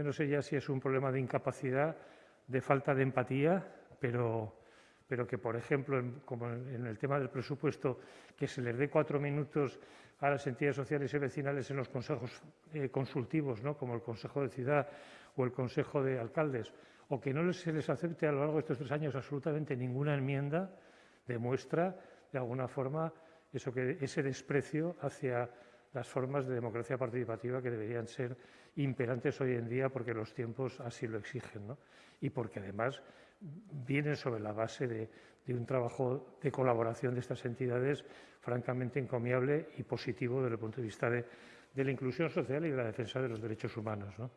Yo no sé ya si es un problema de incapacidad, de falta de empatía, pero, pero que, por ejemplo, como en el tema del presupuesto, que se les dé cuatro minutos a las entidades sociales y vecinales en los consejos eh, consultivos, ¿no? como el Consejo de Ciudad o el Consejo de Alcaldes, o que no se les acepte a lo largo de estos tres años absolutamente ninguna enmienda, demuestra, de alguna forma, eso que, ese desprecio hacia las formas de democracia participativa que deberían ser imperantes hoy en día porque los tiempos así lo exigen ¿no? y porque además vienen sobre la base de, un trabajo de colaboración de estas entidades francamente encomiable y positivo desde el punto de vista de, de la inclusión social y de la defensa de los derechos humanos. ¿no?